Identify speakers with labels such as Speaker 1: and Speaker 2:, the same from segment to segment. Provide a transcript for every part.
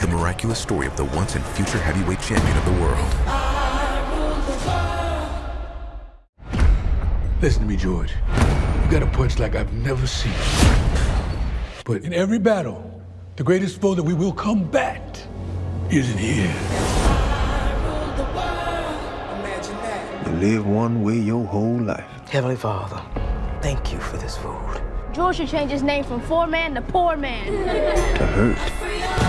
Speaker 1: The miraculous story of the once and future heavyweight champion of the world.
Speaker 2: Listen to me, George. You got a punch like I've never seen. But in every battle, the greatest foe that we will combat isn't here.
Speaker 3: You live one way your whole life.
Speaker 4: Heavenly Father, thank you for this food.
Speaker 5: George should change his name from Foreman to Poor Man.
Speaker 3: To hurt.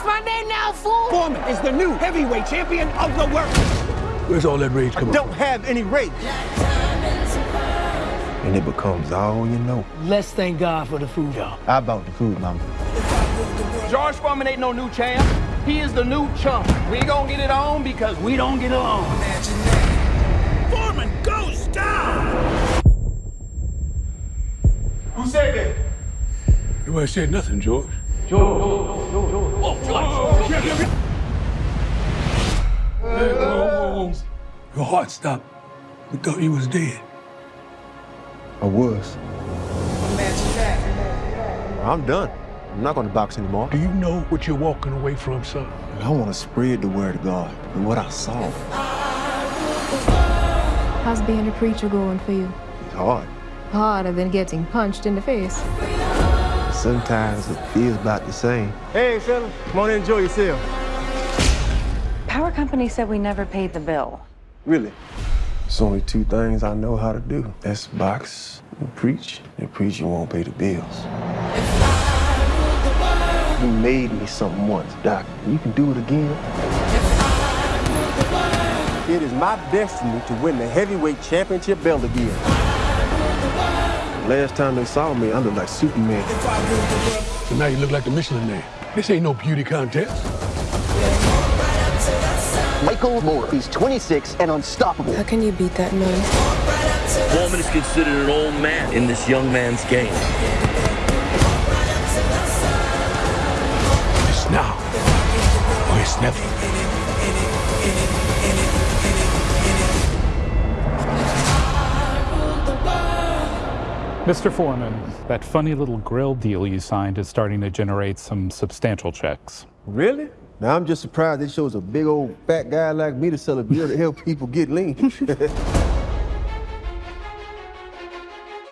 Speaker 6: What's my name now, fool?
Speaker 7: Foreman is the new heavyweight champion of the world.
Speaker 2: Where's all that rage coming
Speaker 7: Don't have any rage.
Speaker 3: And it becomes all you know.
Speaker 4: Let's thank God for the food, y'all.
Speaker 7: How about the food, mama?
Speaker 8: George Foreman ain't no new champ. He is the new chump. We gonna get it on because we don't get along.
Speaker 7: Foreman goes down.
Speaker 8: Who said that?
Speaker 2: Nobody said nothing, George. George. George. Your heart stopped. We thought you was dead.
Speaker 3: I was. I'm done. I'm not going to box anymore.
Speaker 2: Do you know what you're walking away from, son?
Speaker 3: I want to spread the word of God and what I saw.
Speaker 9: How's being a preacher going for you?
Speaker 3: It's hard.
Speaker 9: Harder than getting punched in the face.
Speaker 3: Sometimes it feels about the same.
Speaker 7: Hey, fella, come on in, enjoy yourself.
Speaker 10: Power company said we never paid the bill.
Speaker 3: Really? It's only two things I know how to do. That's box and preach. And preaching won't pay the bills. You made me something once, Doc. You can do it again.
Speaker 7: It is my destiny to win the heavyweight championship belt again.
Speaker 3: Last time they saw me, I looked like Superman.
Speaker 2: So now you look like the Michelin man. This ain't no beauty contest.
Speaker 11: Michael Moorer. He's 26 and unstoppable.
Speaker 9: How can you beat that man?
Speaker 12: Foreman is considered an old man in this young man's game.
Speaker 2: It's now or it's never.
Speaker 13: Mr. Foreman, that funny little grill deal you signed is starting to generate some substantial checks.
Speaker 3: Really? Now I'm just surprised they chose a big old fat guy like me to sell a beer to help people get lean.